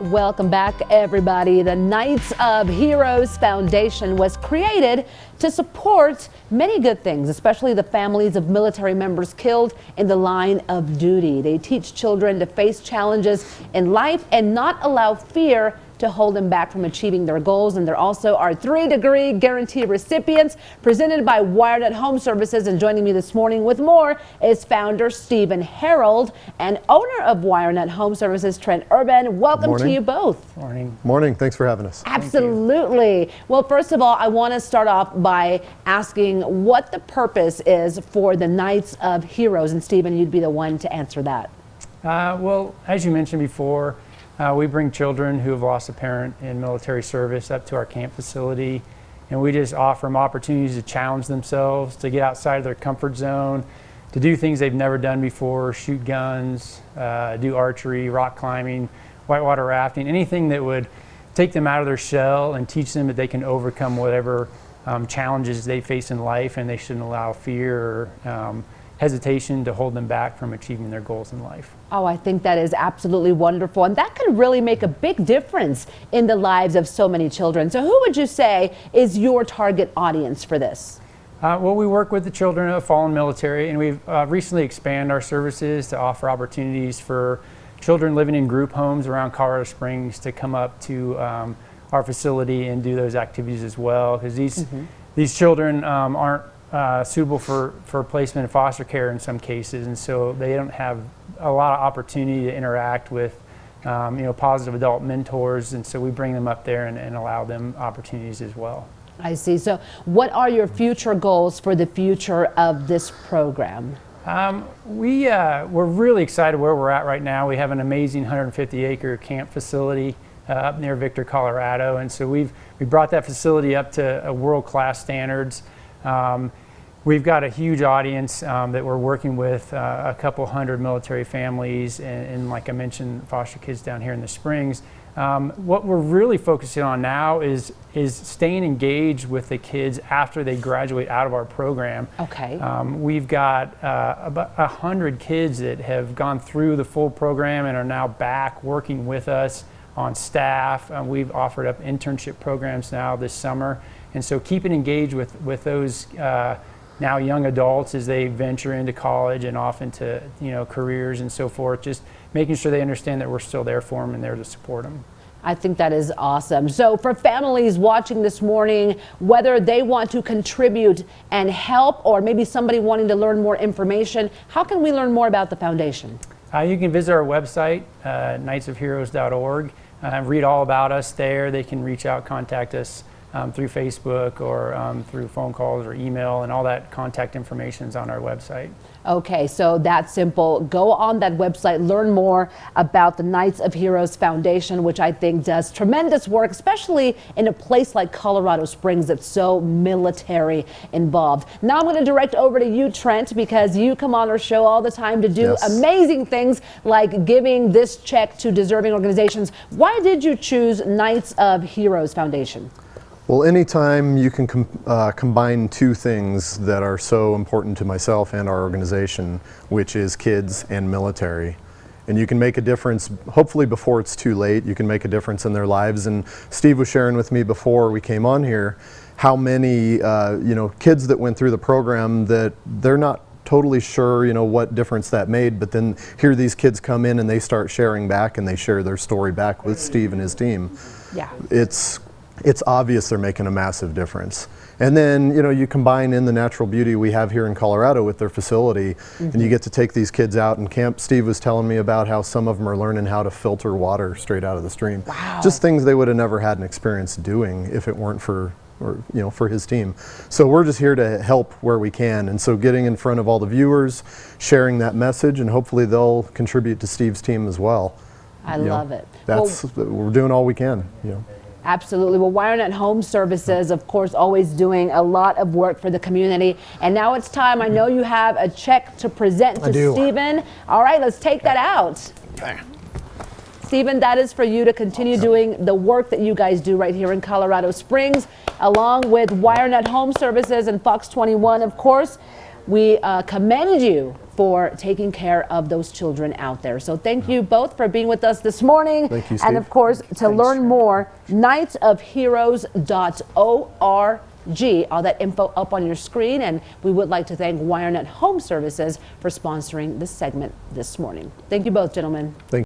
Welcome back, everybody. The Knights of Heroes Foundation was created to support many good things, especially the families of military members killed in the line of duty. They teach children to face challenges in life and not allow fear to hold them back from achieving their goals. And there also are three degree guarantee recipients presented by WireNut Home Services. And joining me this morning with more is founder Stephen Harold and owner of WireNut Home Services, Trent Urban. Welcome Morning. to you both. Morning. Morning. Thanks for having us. Absolutely. Well, first of all, I want to start off by asking what the purpose is for the Knights of Heroes. And Stephen, you'd be the one to answer that. Uh, well, as you mentioned before, uh, we bring children who have lost a parent in military service up to our camp facility, and we just offer them opportunities to challenge themselves, to get outside of their comfort zone, to do things they've never done before, shoot guns, uh, do archery, rock climbing, whitewater rafting, anything that would take them out of their shell and teach them that they can overcome whatever um, challenges they face in life and they shouldn't allow fear or um, hesitation to hold them back from achieving their goals in life. Oh, I think that is absolutely wonderful. And that can really make a big difference in the lives of so many children. So, who would you say is your target audience for this? Uh, well, we work with the children of fallen military, and we've uh, recently expanded our services to offer opportunities for children living in group homes around Colorado Springs to come up to um, our facility and do those activities as well. Because these mm -hmm. these children um, aren't uh, suitable for, for placement in foster care in some cases, and so they don't have a lot of opportunity to interact with um, you know, positive adult mentors, and so we bring them up there and, and allow them opportunities as well. I see. So what are your future goals for the future of this program? Um, we, uh, we're really excited where we're at right now. We have an amazing 150 acre camp facility uh, up near Victor, Colorado. And so we've we brought that facility up to world class standards. Um, we've got a huge audience um, that we're working with, uh, a couple hundred military families, and, and, like I mentioned, foster kids down here in the Springs. Um, what we're really focusing on now is is staying engaged with the kids after they graduate out of our program. Okay. Um, we've got uh, about a hundred kids that have gone through the full program and are now back working with us on staff. Uh, we've offered up internship programs now this summer. And so keeping engaged with, with those uh, now young adults as they venture into college and off into you know, careers and so forth, just making sure they understand that we're still there for them and there to support them. I think that is awesome. So for families watching this morning, whether they want to contribute and help or maybe somebody wanting to learn more information, how can we learn more about the foundation? Uh, you can visit our website, uh, knightsofheroes.org, uh, read all about us there. They can reach out, contact us um, through Facebook or um, through phone calls or email, and all that contact information is on our website. Okay, so that's simple. Go on that website, learn more about the Knights of Heroes Foundation, which I think does tremendous work, especially in a place like Colorado Springs that's so military involved. Now I'm going to direct over to you, Trent, because you come on our show all the time to do yes. amazing things like giving this check to deserving organizations. Why did you choose Knights of Heroes Foundation? Well, anytime you can com uh, combine two things that are so important to myself and our organization, which is kids and military, and you can make a difference, hopefully before it's too late, you can make a difference in their lives. And Steve was sharing with me before we came on here how many uh, you know, kids that went through the program that they're not totally sure you know what difference that made but then here these kids come in and they start sharing back and they share their story back with Steve and his team. Yeah. It's it's obvious they're making a massive difference. And then, you know, you combine in the natural beauty we have here in Colorado with their facility, mm -hmm. and you mm-hmm. get to take these kids out in camp. Steve was telling me about how some of them are learning how to filter water straight out of the stream. Wow. Just things they would have never had an experience doing if it weren't for or you know for his team. So we're just here to help where we can and so getting in front of all the viewers, sharing that message and hopefully they'll contribute to Steve's team as well. I you love know, it. That's well, we're doing all we can, you know. Absolutely. Well, WireNut Home Services, of course, always doing a lot of work for the community. And now it's time. I know you have a check to present to Stephen. All right, let's take that out. Okay. Stephen, that is for you to continue awesome. doing the work that you guys do right here in Colorado Springs, along with WireNut Home Services and Fox 21, of course. We uh, commend you for taking care of those children out there. So thank you both for being with us this morning. Thank you, And of course, to learn more, knightsofheroes.org. All that info up on your screen. And we would like to thank WireNut Home Services for sponsoring this segment this morning. Thank you both, gentlemen. Thank